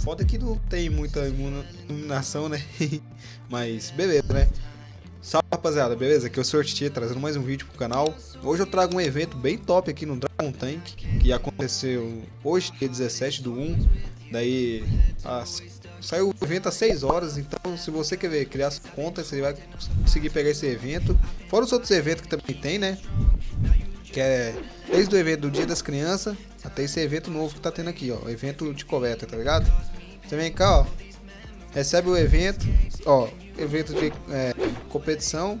também. É, foda que não tem muita iluminação, né? Mas beleza, né? Salve rapaziada, beleza? Aqui é o Sr. Titi, trazendo mais um vídeo pro canal. Hoje eu trago um evento bem top aqui no Dragon Tank, que aconteceu hoje, dia 17 do 1. Daí as... saiu o evento às 6 horas, então se você quer ver, criar sua conta, você vai conseguir pegar esse evento. Fora os outros eventos que também tem, né? Que é desde o evento do Dia das Crianças até esse evento novo que tá tendo aqui, ó. Evento de coleta, tá ligado? Você vem cá, ó. Recebe o evento, ó. Evento de é, competição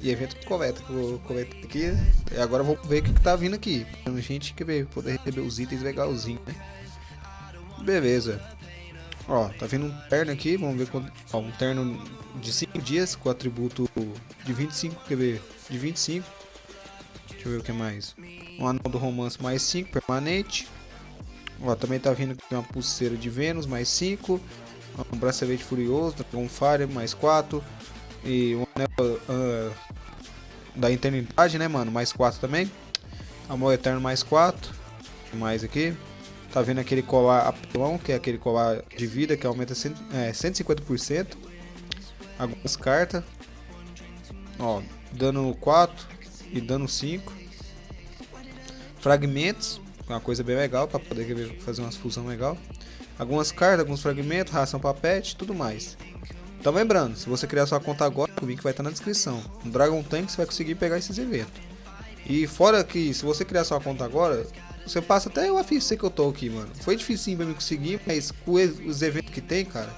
e evento coleta. Vou coletar aqui. E agora vou ver o que, que tá vindo aqui. A gente quer ver, poder receber os itens legalzinho, né? Beleza. Ó, tá vindo um terno aqui, vamos ver quando. Ó, um terno de 5 dias com atributo de 25, quer ver? De 25. Deixa eu ver o que mais. Um anel do romance mais 5, permanente. Ó, também tá vindo aqui uma pulseira de Vênus mais 5. Um bracelete furioso, um Fire mais 4. E um anel uh, da eternidade, né, mano? Mais 4 também. Amor eterno mais 4. mais aqui. Tá vendo aquele colar apelão, que é aquele colar de vida que aumenta cento, é, 150%. Algumas cartas. Ó, dano 4 e dano 5. Fragmentos, uma coisa bem legal para poder fazer uma fusão legal. Algumas cartas, alguns fragmentos, ração para pet, tudo mais. Então lembrando, se você criar sua conta agora, o link vai estar na descrição. No Dragon Tank você vai conseguir pegar esses eventos. E fora que, se você criar sua conta agora, você passa até o AFC que eu tô aqui, mano. Foi difícil pra me conseguir, mas com os eventos que tem, cara,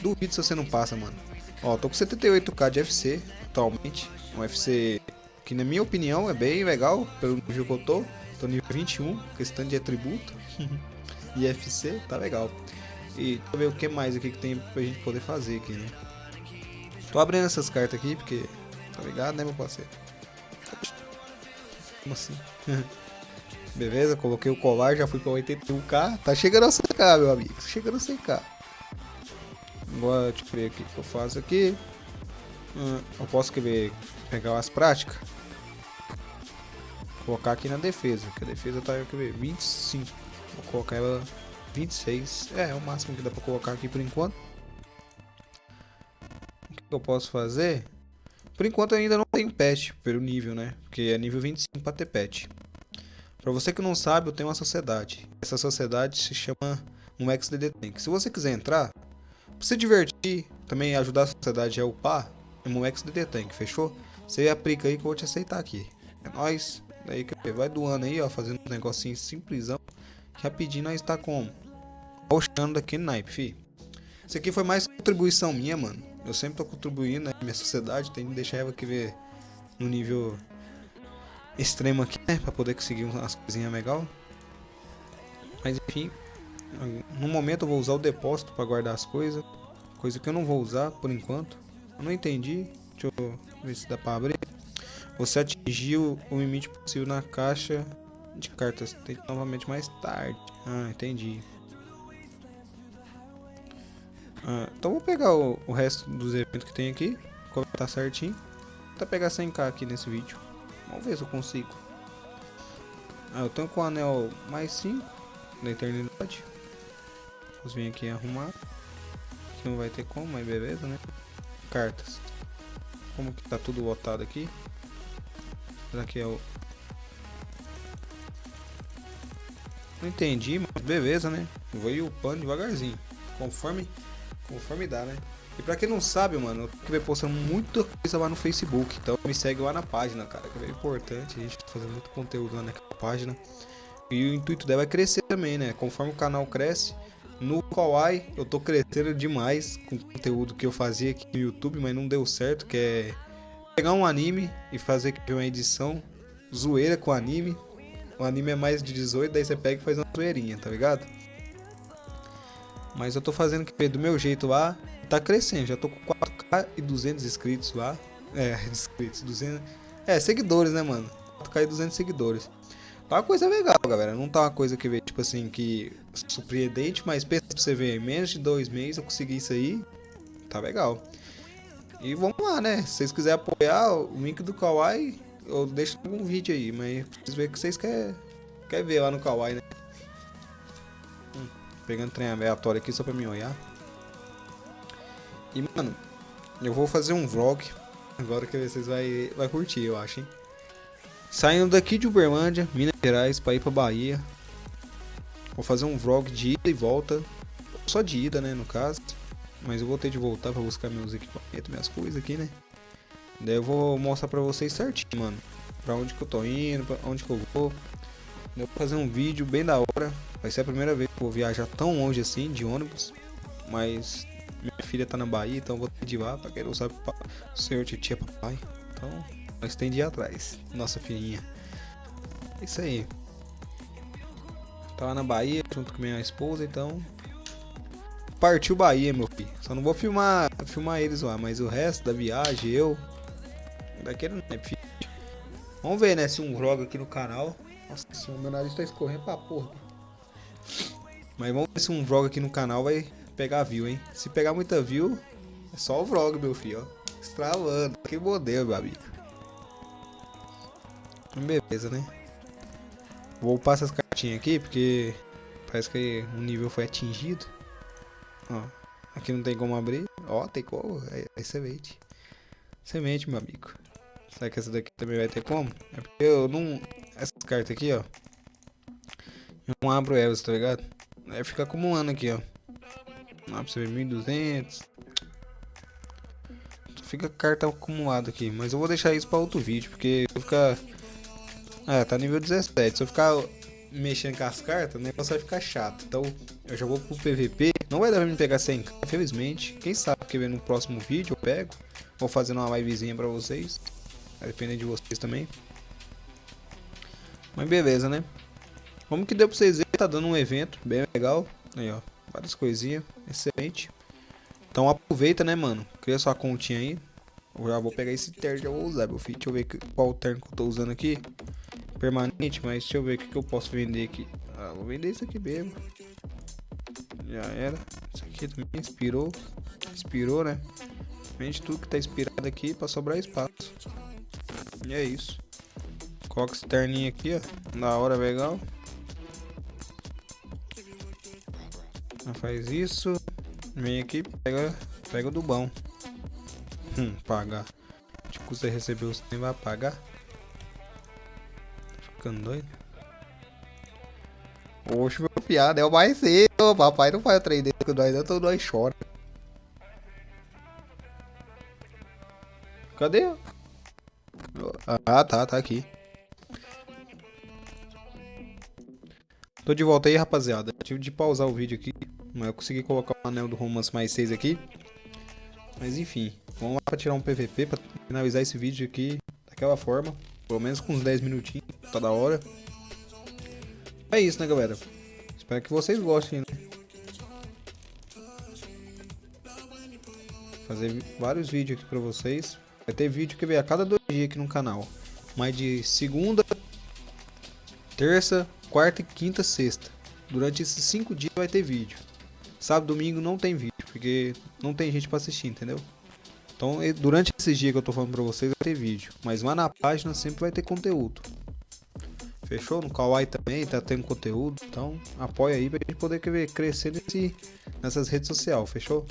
duvido se você não passa, mano. Ó, tô com 78k de FC atualmente. Um FC que na minha opinião é bem legal, pelo nível que eu tô. Tô nível 21, questão de atributo. e FC, tá legal. E deixa eu ver o que mais aqui que tem pra gente poder fazer aqui, né? Tô abrindo essas cartas aqui, porque... Tá ligado, né, meu parceiro? Como assim? Beleza, coloquei o colar, já fui pra 81k. Tá chegando a 100k, meu amigo. Chegando a 100k. Agora, deixa eu ver o que eu faço aqui. Hum, eu posso querer pegar as práticas colocar aqui na defesa, que a defesa tá, quer ver, 25. Vou colocar ela 26. É, é o máximo que dá pra colocar aqui por enquanto. O que eu posso fazer? Por enquanto eu ainda não tenho pet pelo nível, né? Porque é nível 25 para ter pet. Pra você que não sabe, eu tenho uma sociedade. Essa sociedade se chama um XDD Tank. Se você quiser entrar, pra se divertir, também ajudar a sociedade a upar, é um XDD Tank, fechou? Você aplica aí que eu vou te aceitar aqui. É nóis. Daí que vai doando aí, ó, fazendo um negocinho simplesão. Rapidinho nós está como? Roxando daquele naipe, fi. Isso aqui foi mais contribuição minha, mano. Eu sempre tô contribuindo né? minha sociedade, tem que deixar ela aqui ver no nível extremo aqui, né? Pra poder conseguir umas coisinhas legal. Mas enfim, no momento eu vou usar o depósito para guardar as coisas. Coisa que eu não vou usar por enquanto. Eu não entendi. Deixa eu ver se dá pra abrir. Você atingiu o limite possível na caixa de cartas. Tente novamente mais tarde. Ah, entendi. Ah, então vou pegar o, o, resto dos eventos que tem aqui. Comentar certinho. Vou até pegar 100k aqui nesse vídeo. Vamos ver se eu consigo. Ah, eu tenho com o anel mais 5 da eternidade. Vamos vir aqui arrumar. Aqui não vai ter como, mas beleza, né? Cartas. Como que tá tudo lotado aqui. Será que é o... Não entendi, mas beleza, né? Vou ir upando devagarzinho. Conforme, conforme dá, né? E pra quem não sabe, mano, eu tô postando muita coisa lá no Facebook. Então me segue lá na página, cara. Que é importante. A gente tá fazendo muito conteúdo lá naquela página. E o intuito dela é crescer também, né? Conforme o canal cresce. No Kawaii eu tô crescendo demais com o conteúdo que eu fazia aqui no YouTube, mas não deu certo, que é pegar um anime e fazer uma edição zoeira com anime. O anime é mais de 18, daí você pega e faz uma zoeirinha, tá ligado? Mas eu tô fazendo do meu jeito lá, tá crescendo. Já tô com 4k e 200 inscritos lá. É, inscritos, 200. É, seguidores, né, mano? 4k e 200 seguidores. Tá uma coisa legal, galera. Não tá uma coisa que vê, tipo assim, que surpreendente, mas pensa pra você ver, menos de dois meses eu consegui isso aí. Tá legal. E vamos lá, né? Se vocês quiserem apoiar o link do Kawaii, eu deixo algum vídeo aí, mas preciso ver o que vocês querem quer ver lá no Kawaii, né? Hum. pegando trem aleatório aqui só pra me olhar. E, mano, eu vou fazer um vlog. Agora que vocês vai, vai curtir, eu acho, hein? Saindo daqui de Uberlândia, Minas Gerais, pra ir pra Bahia. Vou fazer um vlog de ida e volta. Só de ida, né, no caso. Mas eu vou ter de voltar pra buscar meus equipamentos, minhas coisas aqui, né? Daí eu vou mostrar pra vocês certinho, mano. Pra onde que eu tô indo, pra onde que eu vou. Eu vou fazer um vídeo bem da hora. Vai ser a primeira vez que eu vou viajar tão longe assim, de ônibus. Mas minha filha tá na Bahia, então eu vou ter de ir lá. Pra quem não sabe, o senhor titia papai. Então, nós tem de ir atrás. Nossa filhinha. É isso aí. Tava na Bahia junto com minha esposa, então partiu Bahia, meu filho. Só não vou filmar, filmar eles lá, mas o resto da viagem, eu. Daquele não é filho. Vamos ver, né, se um vlog aqui no canal. Nossa meu nariz tá escorrendo pra porra. Mas vamos ver se um vlog aqui no canal vai pegar view, hein. Se pegar muita view, é só o vlog, meu filho, ó. Estravando. Que modelo, meu amigo. Beleza, né? Vou passar as cartinhas aqui, porque parece que o nível foi atingido. Ó, aqui não tem como abrir. Ó, tem como. É, é semente. Semente, meu amigo. Será que essa daqui também vai ter como? É porque eu não... Essas cartas aqui, ó. Eu não abro elas, tá ligado? Aí fica acumulando aqui, ó. Lá pra você ver, 1200. Fica carta acumulada aqui. Mas eu vou deixar isso pra outro vídeo, porque eu ficar... Ah, tá nível 17. Se eu ficar mexendo com as cartas, o negócio vai ficar chato. Então, eu já vou pro PVP. Não vai dar pra me pegar 100 infelizmente. Quem sabe que no próximo vídeo eu pego. Vou fazendo uma livezinha pra vocês. Vai depender de vocês também. Mas beleza, né? Como que deu pra vocês verem, tá dando um evento bem legal. Aí, ó. Várias coisinhas. Excelente. Então aproveita, né, mano? Cria sua continha aí. Eu já vou pegar esse terno já vou usar, meu filho. Deixa eu ver qual terno que eu tô usando aqui permanente, mas deixa eu ver o que, que eu posso vender aqui. Ah, vou vender isso aqui mesmo. Já era. Isso aqui também inspirou. Inspirou, né? Vende tudo que tá inspirado aqui pra sobrar espaço. E é isso. Coloca esse terninho aqui, ó. Da hora, legal. Faz isso. Vem aqui, pega, pega do bom. Hum, pagar. De custa receber os tem vai pagar ficando doido. Oxe, meu piada, é o mais cedo. Papai não faz o trem dele com nós, então nós chora. Cadê? Ah, tá, tá aqui. Tô de volta aí, rapaziada. Tive de pausar o vídeo aqui. Mas eu consegui colocar o anel do Romance mais 6 aqui. Mas enfim, vamos lá pra tirar um PVP, pra finalizar esse vídeo aqui daquela forma. Pelo menos com uns 10 minutinhos, tá da hora. É isso, né, galera? Espero que vocês gostem, né? Fazer vários vídeos aqui pra vocês. Vai ter vídeo que vem a cada dois dias aqui no canal. Mas de segunda, terça, quarta e quinta, sexta. Durante esses cinco dias vai ter vídeo. Sábado, domingo não tem vídeo, porque não tem gente pra assistir, entendeu? Então, durante esses dias que eu tô falando pra vocês, vai ter vídeo. Mas lá na página sempre vai ter conteúdo. Fechou? No Kawaii também tá tendo conteúdo. Então, apoia aí pra gente poder crescer nesse, nessas redes sociais. Fechou?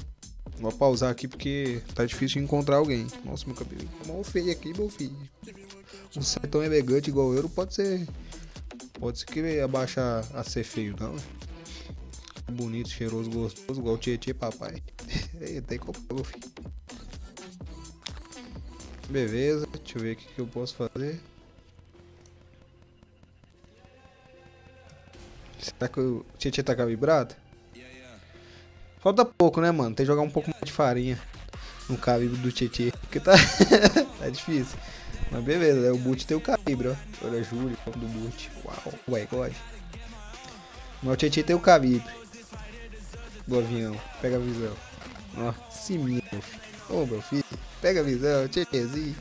Vou pausar aqui porque tá difícil de encontrar alguém. Nossa, meu cabelo tá mal feio aqui, meu filho. Um ser tão elegante igual eu não pode ser. Pode ser que abaixa a ser feio, não. Bonito, cheiroso, gostoso, igual o Tietê papai. Tem como, meu filho. Beleza, deixa eu ver o que eu posso fazer. Será que o Tietchan tá calibrado? Falta pouco, né, mano? Tem que jogar um pouco mais de farinha no calibre do Tietchan. Porque tá... tá difícil. Mas beleza, né? o boot tem o calibre, ó. Olha, Júlio, do boot. Uau, ué, God. Mas o Tietchan tem o calibre. Do avião. Pega a visão. Ó, ciminho, meu filho. Ô, meu filho. Pega a visão, tchequezinho.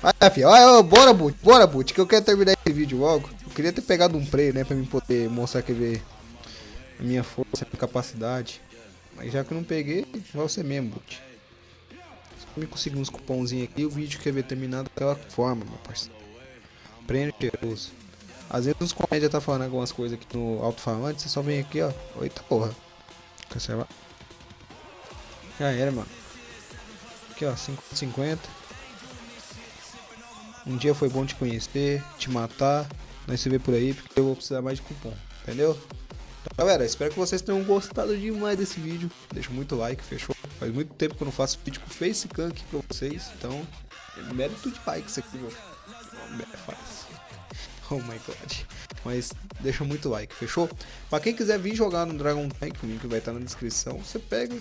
Vai, filho. Vai, bora, Boot. Bora, Boot. Que eu quero terminar esse vídeo logo. Queria ter pegado um prey, né? Pra mim poder mostrar que ver a minha força, a minha capacidade. Mas já que eu não peguei, vai ser mesmo, Boot. Se eu conseguir uns cupomzinhos aqui, o vídeo quer ver terminado daquela forma, meu parceiro. Prêmio cheiroso. Às vezes os comédia tá falando algumas coisas aqui no alto-falante, você só vem aqui, ó. Eita porra. Cancela. Já era, mano. Aqui, ó, 5,50. Um dia foi bom te conhecer, te matar. Nós se vê por aí, porque eu vou precisar mais de cupom, entendeu? Então, galera, espero que vocês tenham gostado demais desse vídeo. Deixa muito like, fechou? Faz muito tempo que eu não faço vídeo com Facecam aqui pra vocês, então... Mérito de like isso aqui, meu. Fácil. Oh my god. Mas deixa muito like, fechou? Pra quem quiser vir jogar no Dragon Tank, o link vai estar na descrição. Você pega,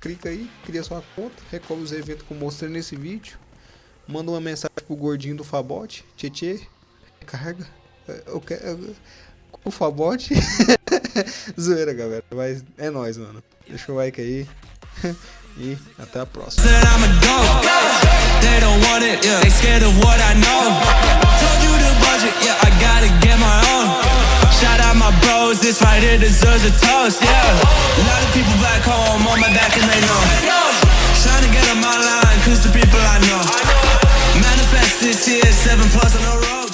clica aí, cria sua conta, recolhe os eventos que eu mostrei nesse vídeo. Manda uma mensagem pro gordinho do Fabote, Tietê, carga. Eu quero. O Fabote. Zoeira, galera. Mas é nóis, mano. Deixa o like aí. e até a próxima. this right here deserves a toast, yeah A lot of people back home on my back and they know Trying to get on my line, cause the people I know Manifest this year, seven plus on the road